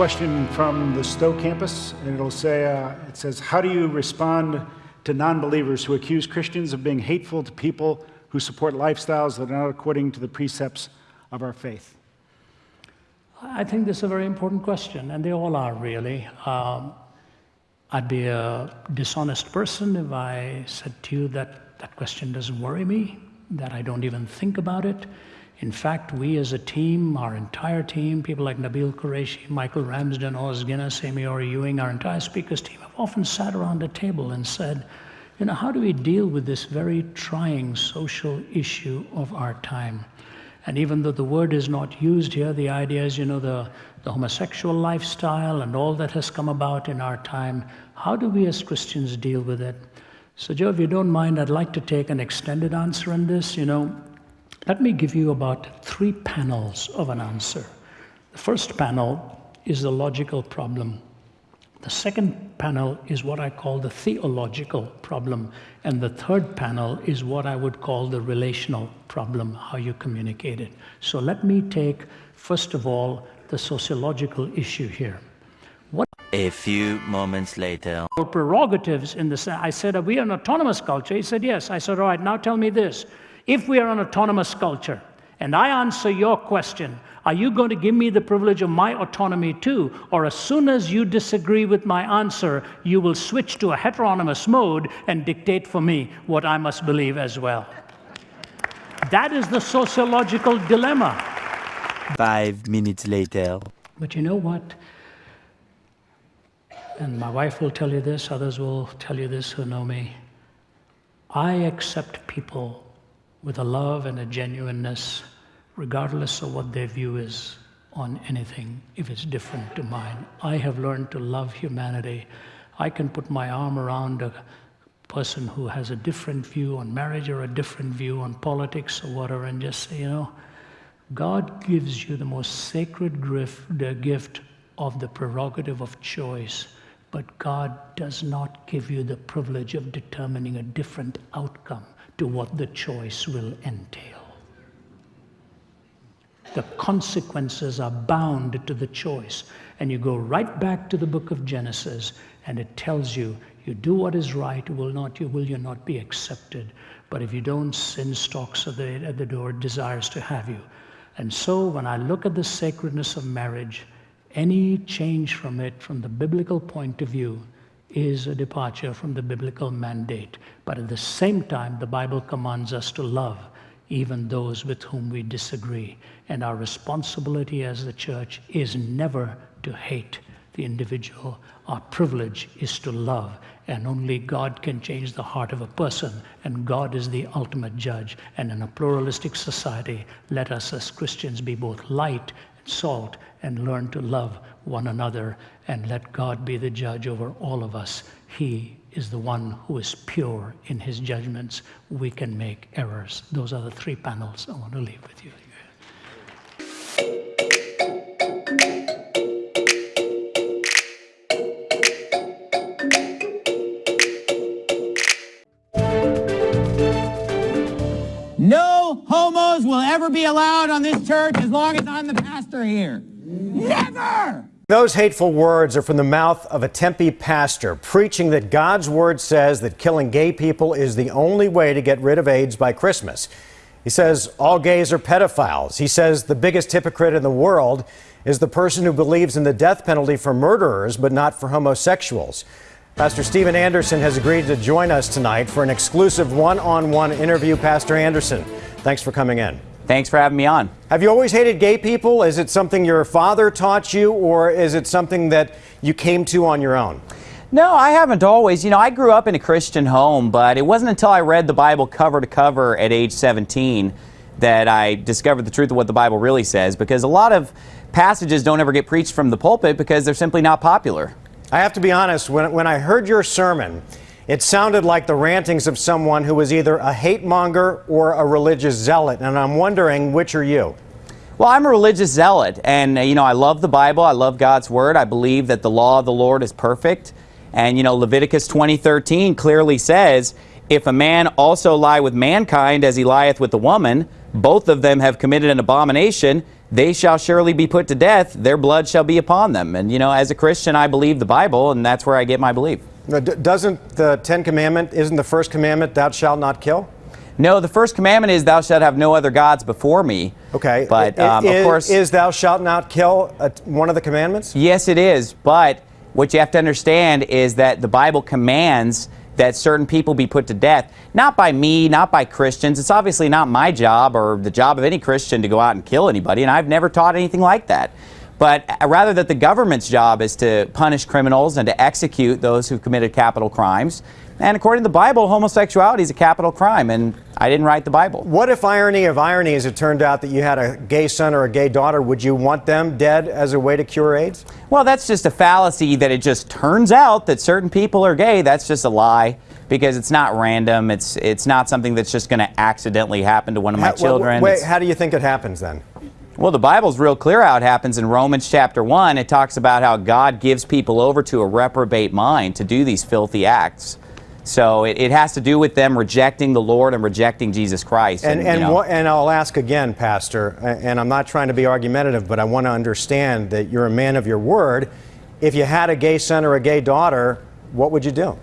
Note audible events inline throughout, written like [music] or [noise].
question from the Stowe campus, and it'll say, uh, it says, how do you respond to non-believers who accuse Christians of being hateful to people who support lifestyles that are not according to the precepts of our faith? I think this is a very important question, and they all are really. Um, I'd be a dishonest person if I said to you that that question doesn't worry me, that I don't even think about it. In fact, we as a team, our entire team, people like Nabeel Qureshi, Michael Ramsden, Os Guinness, Amy Ewing, our entire speakers team have often sat around a table and said, you know, how do we deal with this very trying social issue of our time? And even though the word is not used here, the idea is, you know, the, the homosexual lifestyle and all that has come about in our time. How do we as Christians deal with it? So, Joe, if you don't mind, I'd like to take an extended answer on this. You know, let me give you about three panels of an answer. The first panel is the logical problem. The second panel is what I call the theological problem. And the third panel is what I would call the relational problem, how you communicate it. So let me take, first of all, the sociological issue here. A few moments later. Prerogatives in the I said, are we an autonomous culture? He said, yes. I said, all right, now tell me this. If we are an autonomous culture, and I answer your question, are you going to give me the privilege of my autonomy too? Or as soon as you disagree with my answer, you will switch to a heteronomous mode and dictate for me what I must believe as well? That is the sociological dilemma. Five minutes later. But you know what? And my wife will tell you this, others will tell you this who know me. I accept people with a love and a genuineness regardless of what their view is on anything, if it's different to mine. I have learned to love humanity. I can put my arm around a person who has a different view on marriage or a different view on politics or whatever and just say, you know, God gives you the most sacred gift, the gift of the prerogative of choice, but God does not give you the privilege of determining a different outcome to what the choice will entail the consequences are bound to the choice. And you go right back to the book of Genesis, and it tells you, you do what is right, will not you will you not be accepted. But if you don't, sin stalks at the, at the door, desires to have you. And so when I look at the sacredness of marriage, any change from it, from the biblical point of view, is a departure from the biblical mandate. But at the same time, the Bible commands us to love even those with whom we disagree. And our responsibility as the church is never to hate the individual. Our privilege is to love. And only God can change the heart of a person. And God is the ultimate judge. And in a pluralistic society, let us as Christians be both light salt and learn to love one another and let God be the judge over all of us. He is the one who is pure in his judgments. We can make errors. Those are the three panels I want to leave with you. No homos will ever be allowed on this church as long as I'm the pastor here. Never! Those hateful words are from the mouth of a Tempe pastor preaching that God's word says that killing gay people is the only way to get rid of AIDS by Christmas. He says all gays are pedophiles. He says the biggest hypocrite in the world is the person who believes in the death penalty for murderers but not for homosexuals. Pastor Steven Anderson has agreed to join us tonight for an exclusive one on one interview. Pastor Anderson, thanks for coming in. Thanks for having me on. Have you always hated gay people? Is it something your father taught you, or is it something that you came to on your own? No, I haven't always. You know, I grew up in a Christian home, but it wasn't until I read the Bible cover to cover at age 17 that I discovered the truth of what the Bible really says, because a lot of passages don't ever get preached from the pulpit because they're simply not popular. I have to be honest, when, when I heard your sermon, it sounded like the rantings of someone who was either a hate monger or a religious zealot, and I'm wondering which are you? Well, I'm a religious zealot, and uh, you know, I love the Bible, I love God's Word, I believe that the law of the Lord is perfect, and you know, Leviticus 20:13 clearly says, if a man also lie with mankind as he lieth with the woman, both of them have committed an abomination, they shall surely be put to death, their blood shall be upon them. And, you know, as a Christian, I believe the Bible, and that's where I get my belief. Doesn't the Ten Commandment, isn't the first commandment, thou shalt not kill? No, the first commandment is, Thou shalt have no other gods before me. Okay. But, um, i- of course. Is thou shalt not kill uh, one of the commandments? Yes, it is. But what you have to understand is that the Bible commands that certain people be put to death, not by me, not by Christians. It's obviously not my job or the job of any Christian to go out and kill anybody, and I've never taught anything like that. But uh, rather that the government's job is to punish criminals and to execute those who've committed capital crimes. And according to the Bible, homosexuality is a capital crime, and I didn't write the Bible. What if irony of ironies, it turned out that you had a gay son or a gay daughter? Would you want them dead as a way to cure AIDS? Well, that's just a fallacy that it just turns out that certain people are gay. That's just a lie because it's not random. It's it's not something that's just going to accidentally happen to one of my How- children. Wait, It's- how do you think it happens then? Well, the Bible's real clear how it happens in Romans chapter 1. It talks about how God gives people over to a reprobate mind to do these filthy acts. So it, it has to do with them rejecting the Lord and rejecting Jesus Christ. And you and, know. and I'll ask again, Pastor, and I'm not trying to be argumentative, but I want to understand that you're a man of your word. If you had a gay son or a gay daughter, what would you do?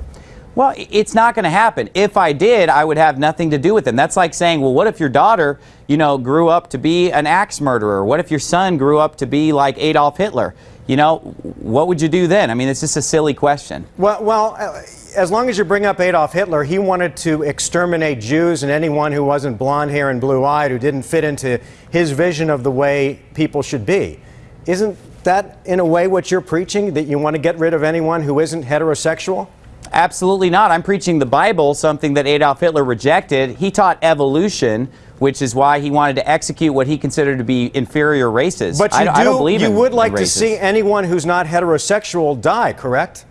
Well, it's not going to happen. If I did, I would have nothing to do with them. That's like saying, well, what if your daughter, you know, grew up to be an axe murderer? What if your son grew up to be like Adolf Hitler? You know, what would you do then? I mean, it's just a silly question. Well, well, uh, as long as you bring up Adolf Hitler, he wanted to exterminate Jews and anyone who wasn't blonde hair and blue eyed, who didn't fit into his vision of the way people should be. Isn't that, in a way, what you're preaching? That you want to get rid of anyone who isn't heterosexual? Absolutely not. I'm preaching the Bible, something that Adolf Hitler rejected. He taught evolution, which is why he wanted to execute what he considered to be inferior races. But you I, do, I don't believe you in would like to see anyone who's not heterosexual die, correct?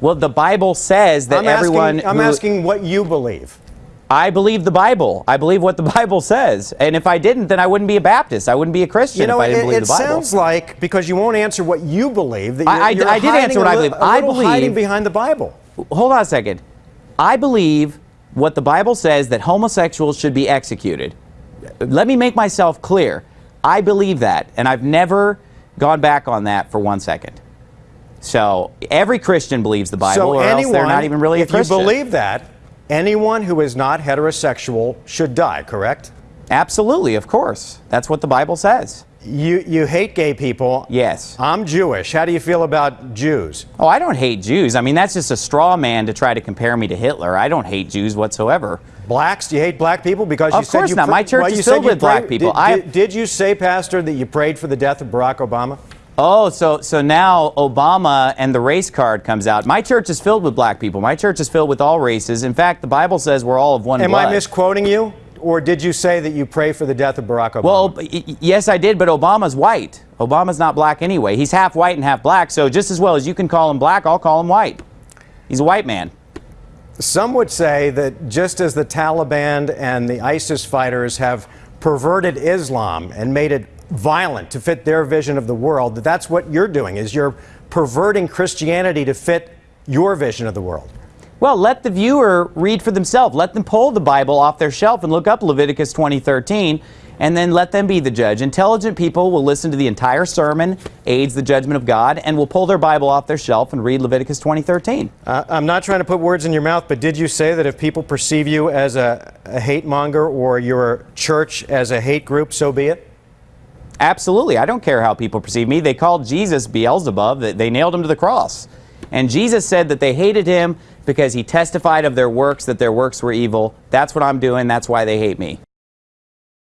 Well, the Bible says that I'm everyone. asking, I'm who- asking what you believe. I believe the Bible. I believe what the [laughs] Bible says. And if I didn't, then I wouldn't be a Baptist. I wouldn't be a Christian You know, if I didn't it, believe it the Bible. sounds like because you won't answer what you believe that you're, I- I- you're I did answer what I li- believe. I little hiding behind the Bible. Hold on a second. I believe what the Bible says that homosexuals should be executed. Let me make myself clear. I believe that, and I've never gone back on that for one second. So every Christian believes the Bible, so or anyone, else they're not even really a Christian. If you believe that, anyone who is not heterosexual should die. Correct? Absolutely, of course. That's what the Bible says. You you hate gay people. Yes. I'm Jewish. How do you feel about Jews? Oh, I don't hate Jews. I mean, that's just a straw man to try to compare me to Hitler. I don't hate Jews whatsoever. Blacks? Do you hate black people because you Of said course you not. My church well, is filled with black people. Did, I- did, did you say, Pastor, that you prayed for the death of Barack Obama? Oh, so so now Obama and the race card comes out. My church is filled with black people. My church is filled with all races. In fact, the Bible says we're all of one Am blood. I misquoting you, or did you say that you pray for the death of Barack Obama? well, yes, I did, but Obama's white. Obama's not black anyway. He's half white and half black. So just as well as you can call him black, I'll call him white. He's a white man. Some would say that just as the Taliban and the ISIS fighters have perverted Islam and made it violent to fit their vision of the world, that that's what you're doing, is you're perverting Christianity to fit your vision of the world. Well, let the viewer read for themselves. Let them pull the Bible off their shelf and look up Leviticus 20:13 and then let them be the judge. Intelligent people will listen to the entire sermon, aids the judgment of God, and will pull their Bible off their shelf and read Leviticus 20:13. Uh, I'm not trying to put words in your mouth, but did you say that if people perceive you as a, a hate monger or your church as a hate group, so be it? Absolutely. I don't care how people perceive me. They called Jesus Beelzebub. They- They nailed him to the cross. And Jesus said that they hated him because he testified of their works that their works were evil. That's what I'm doing. That's why they hate me.